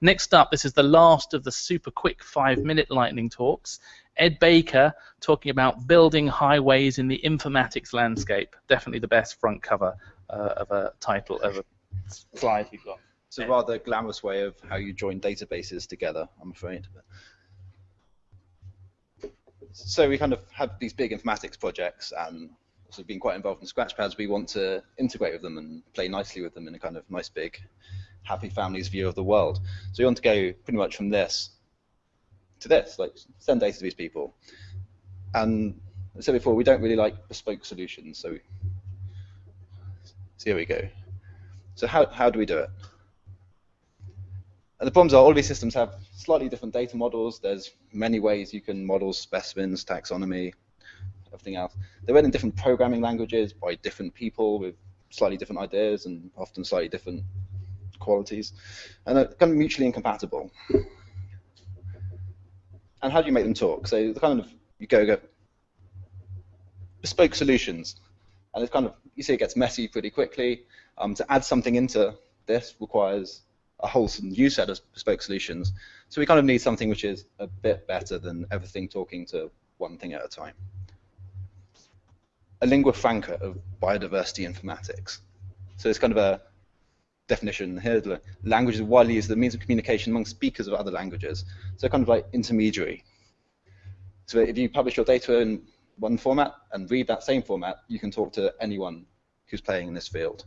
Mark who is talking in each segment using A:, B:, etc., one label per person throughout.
A: Next up, this is the last of the super quick five-minute lightning talks. Ed Baker talking about building highways in the informatics landscape. Definitely the best front cover uh, of a title of a slide you've got.
B: It's a rather glamorous way of how you join databases together, I'm afraid. So we kind of have these big informatics projects and also been quite involved in Scratchpads. We want to integrate with them and play nicely with them in a kind of nice big happy families view of the world. So you want to go pretty much from this to this, like send data to these people. And I said before, we don't really like bespoke solutions. So, so here we go. So how, how do we do it? And the problems are all these systems have slightly different data models. There's many ways you can model specimens, taxonomy, everything else. They're written in different programming languages by different people with slightly different ideas and often slightly different qualities, and they're kind of mutually incompatible. And how do you make them talk? So the kind of you go go bespoke solutions, and it's kind of you see it gets messy pretty quickly. Um, to add something into this requires a whole new set of bespoke solutions. So we kind of need something which is a bit better than everything talking to one thing at a time. A lingua franca of biodiversity informatics. So it's kind of a definition here. The language is widely used as a means of communication among speakers of other languages. So kind of like intermediary. So if you publish your data in one format and read that same format, you can talk to anyone who's playing in this field.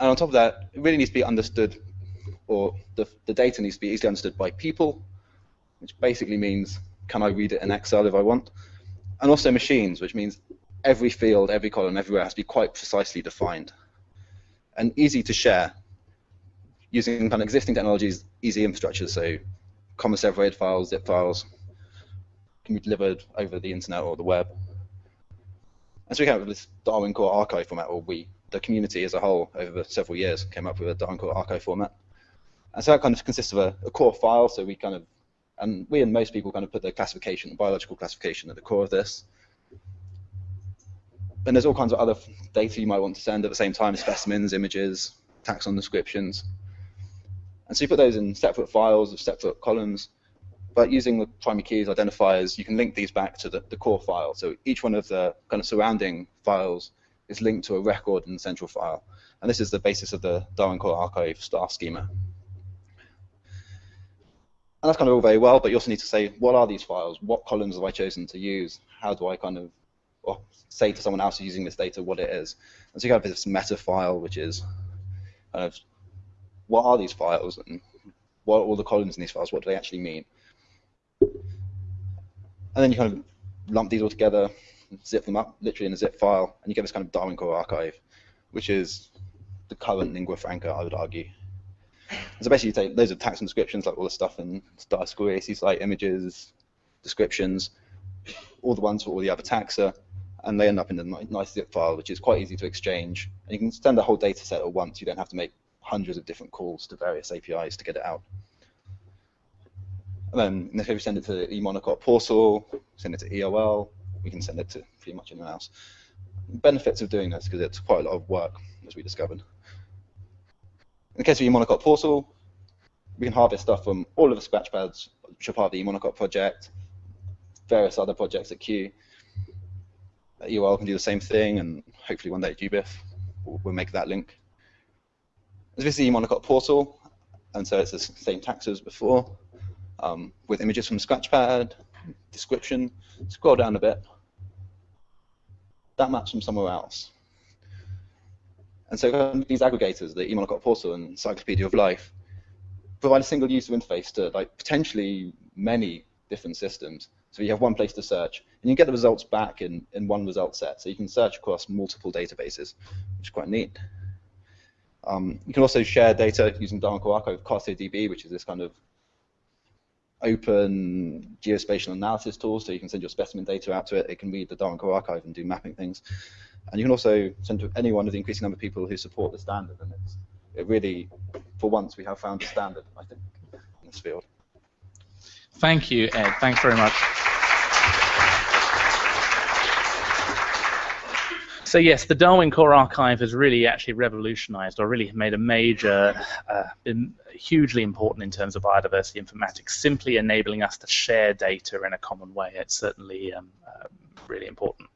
B: And on top of that, it really needs to be understood, or the, the data needs to be easily understood by people, which basically means can I read it in Excel if I want, and also machines, which means every field, every column, everywhere has to be quite precisely defined and easy to share using kind of existing technologies, easy infrastructure, so comma separated files, zip files, can be delivered over the internet or the web. And so we have this Darwin Core archive format, or we, the community as a whole, over several years, came up with a Darwin Core archive format. And so that kind of consists of a, a core file, so we kind of, and we and most people kind of put the classification, the biological classification at the core of this and there's all kinds of other data you might want to send at the same time, specimens, images, taxon descriptions. And so you put those in separate files of separate columns, but using the primary keys identifiers, you can link these back to the, the core file. So each one of the kind of surrounding files is linked to a record in the central file. And this is the basis of the Darwin Core Archive star schema. And that's kind of all very well, but you also need to say, what are these files? What columns have I chosen to use? How do I kind of or say to someone else using this data what it is. And so you have this meta file, which is kind of what are these files and what are all the columns in these files? What do they actually mean? And then you kind of lump these all together, zip them up literally in a zip file, and you get this kind of Darwin Core archive, which is the current lingua franca, I would argue. So basically, you take taxon descriptions, like all the stuff in Star School AC site images, descriptions, all the ones for all the other taxa, and they end up in a nice zip file, which is quite easy to exchange. And you can send the whole data set at once. You don't have to make hundreds of different calls to various APIs to get it out. And then this case, we send it to eMonocot portal, send it to EOL, we can send it to pretty much anyone else. Benefits of doing this, because it's quite a lot of work, as we discovered. In the case of eMonocot portal, we can harvest stuff from all of the Scratchpads, which are part of the eMonocot project, various other projects at Kew, EOL can do the same thing, and hopefully one day GBIF will, will make that link. This is the eMonocot portal, and so it's the same tax as before, um, with images from Scratchpad, description. Scroll down a bit. That maps from somewhere else. And so these aggregators, the eMonocot portal and Encyclopedia of Life, provide a single user interface to like potentially many different systems. So you have one place to search, and you get the results back in, in one result set. So you can search across multiple databases, which is quite neat. Um, you can also share data using Core Archive with CartoDB, which is this kind of open geospatial analysis tool, so you can send your specimen data out to it. It can read the Core Archive and do mapping things. And you can also send to any one of the increasing number of people who support the standard. And it's, it really, for once, we have found a standard, I think, in this field.
A: Thank you, Ed. Thanks very much. So yes, the Darwin Core Archive has really actually revolutionized or really made a major, uh, been hugely important in terms of biodiversity informatics, simply enabling us to share data in a common way. It's certainly um, uh, really important.